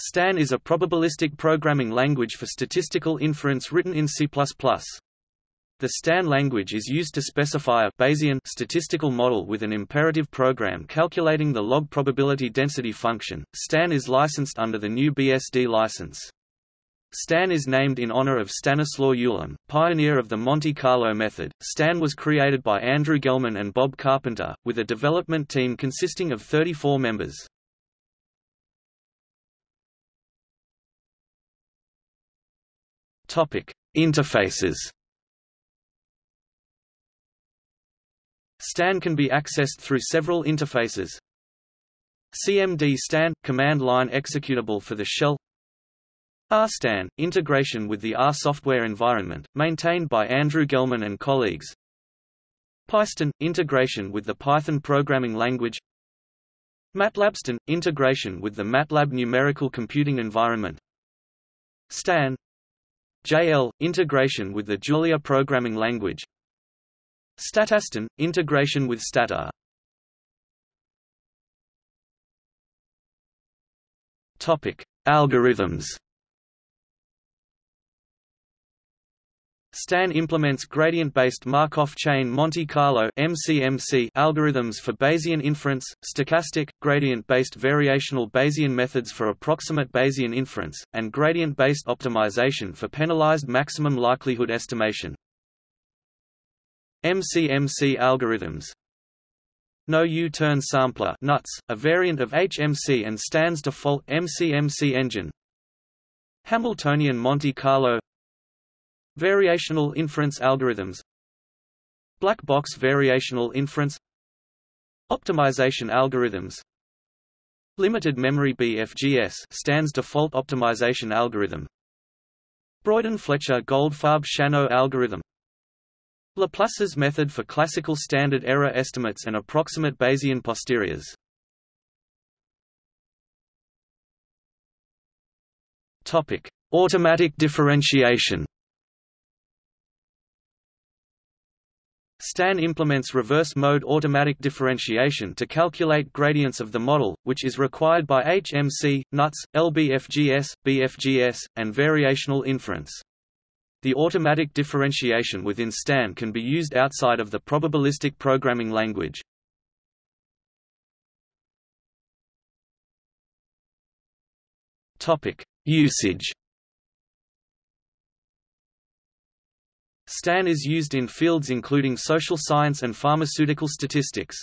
Stan is a probabilistic programming language for statistical inference written in C++. The Stan language is used to specify a Bayesian statistical model with an imperative program calculating the log probability density function. Stan is licensed under the new BSD license. Stan is named in honor of Stanislaw Ulam, pioneer of the Monte Carlo method. Stan was created by Andrew Gelman and Bob Carpenter, with a development team consisting of 34 members. Topic: Interfaces. Stan can be accessed through several interfaces. CMD Stan – command line executable for the shell. RStan – integration with the R software environment, maintained by Andrew Gelman and colleagues. Pystan – integration with the Python programming language. MATLABstan – integration with the MATLAB numerical computing environment. Stan JL – integration with the Julia programming language. Statastan – integration with Stata Topic: Algorithms. Stan implements gradient-based Markov chain Monte Carlo (MCMC) algorithms for Bayesian inference, stochastic, gradient-based variational Bayesian methods for approximate Bayesian inference, and gradient-based optimization for penalized maximum likelihood estimation. MCMC algorithms no U-turn sampler NUTS, a variant of HMC and Stan's default MCMC engine Hamiltonian Monte Carlo Variational inference algorithms Black box variational inference Optimization algorithms Limited memory BFGS Stan's default optimization algorithm Broyden-Fletcher-Goldfarb-Shanno algorithm Laplace's method for classical standard error estimates and approximate Bayesian posteriors. Topic: Automatic differentiation Stan implements reverse-mode automatic differentiation to calculate gradients of the model, which is required by HMC, NUTS, LBFGS, BFGS, and variational inference. The automatic differentiation within Stan can be used outside of the probabilistic programming language. Usage Stan is used in fields including social science and pharmaceutical statistics.